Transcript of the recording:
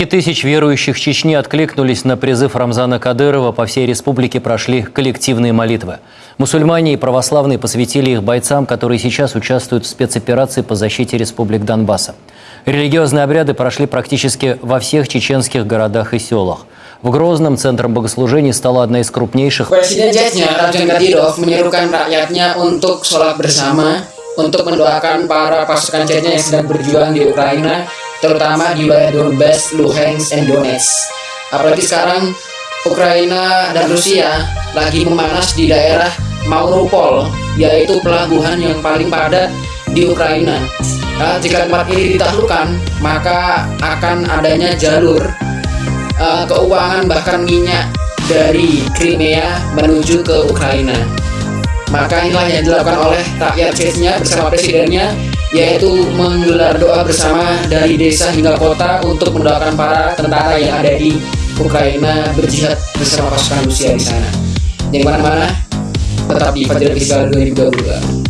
Десятки тысяч верующих Чечни откликнулись на призыв Рамзана Кадырова. По всей республике прошли коллективные молитвы. Мусульмане и православные посвятили их бойцам, которые сейчас участвуют в спецоперации по защите республик Донбасса. Религиозные обряды прошли практически во всех чеченских городах и селах. В Грозном центром богослужений стала одна из крупнейших. Presiden Chechnya Ramzan Kadyrov menyerukan rakyatnya untuk sholat terutama di wilayah Donbass, Luhansk, dan Donetsk. Apalagi sekarang Ukraina dan Rusia lagi memanas di daerah Mariupol, yaitu pelabuhan yang paling padat di Ukraina. Nah, jika tempat ini ditaklukkan, maka akan adanya jalur uh, keuangan bahkan minyak dari Crimea menuju ke Ukraina. Maka inilah yang dilakukan oleh rakyat Chechnya bersama presidennya yaitu menggelar doa bersama dari desa hingga kota untuk mendoakan para tentara yang ada di Ukraina berjihad bersama pasukan Rusia di sana. Jangan ke mana-mana, tetap di Fajar Fiskal 2022.